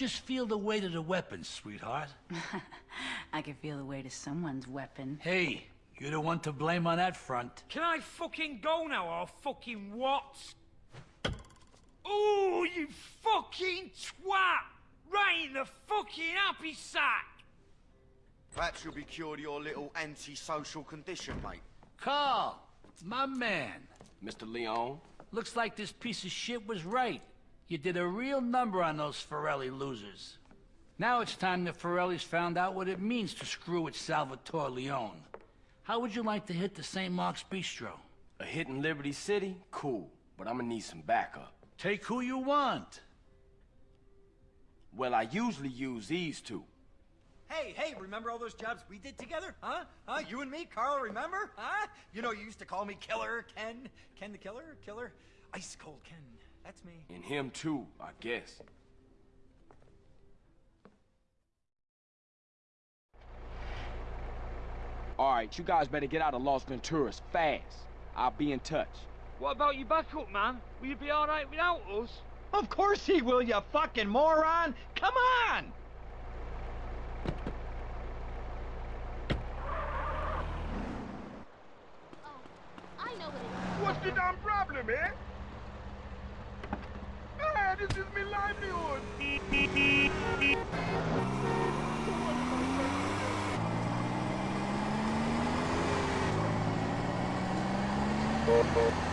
Just feel the weight of the weapon, sweetheart. I can feel the weight of someone's weapon. Hey, you're the one to blame on that front. Can I fucking go now or fucking what? Ooh, you fucking twat! Right in the fucking happy sack! Perhaps you'll be cured of your little antisocial condition, mate. Carl, my man. Mr. Leone? Looks like this piece of shit was right. You did a real number on those Forelli losers. Now it's time the Forellis found out what it means to screw with Salvatore Leone. How would you like to hit the St. Mark's Bistro? A hit in Liberty City? Cool, but I'm gonna need some backup. Take who you want. Well, I usually use these two. Hey, hey, remember all those jobs we did together? Huh? Huh? You and me, Carl, remember? Huh? You know, you used to call me Killer Ken. Ken the Killer? Killer? Ice Cold Ken. That's me. And him too, I guess. All right, you guys better get out of Los Venturas fast. I'll be in touch. What about your backup, man? Will you be alright without us? Of course he will, you fucking moron! Come on! I know what it is. What's the damn problem, eh? This is my livelihood. Oh, oh.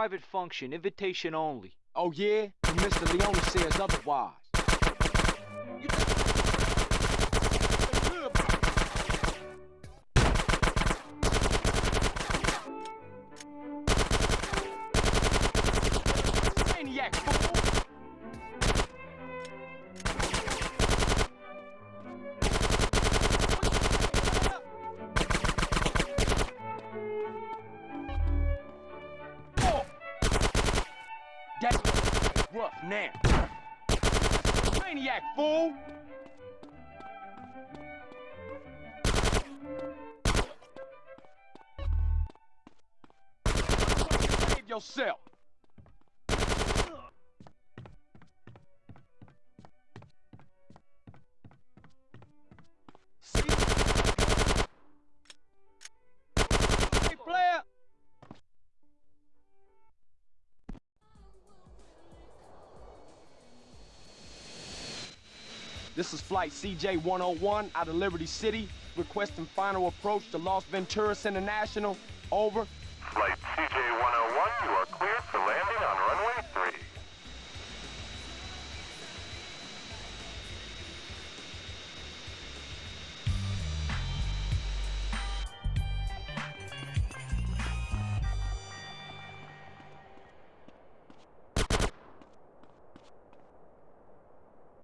Private function, invitation only. Oh yeah? And Mr. Leone says otherwise. That's rough now. Maniac fool! Save yourself. This is Flight CJ-101 out of Liberty City, requesting final approach to Los Venturas International. Over. Flight CJ-101, you are cleared for landing.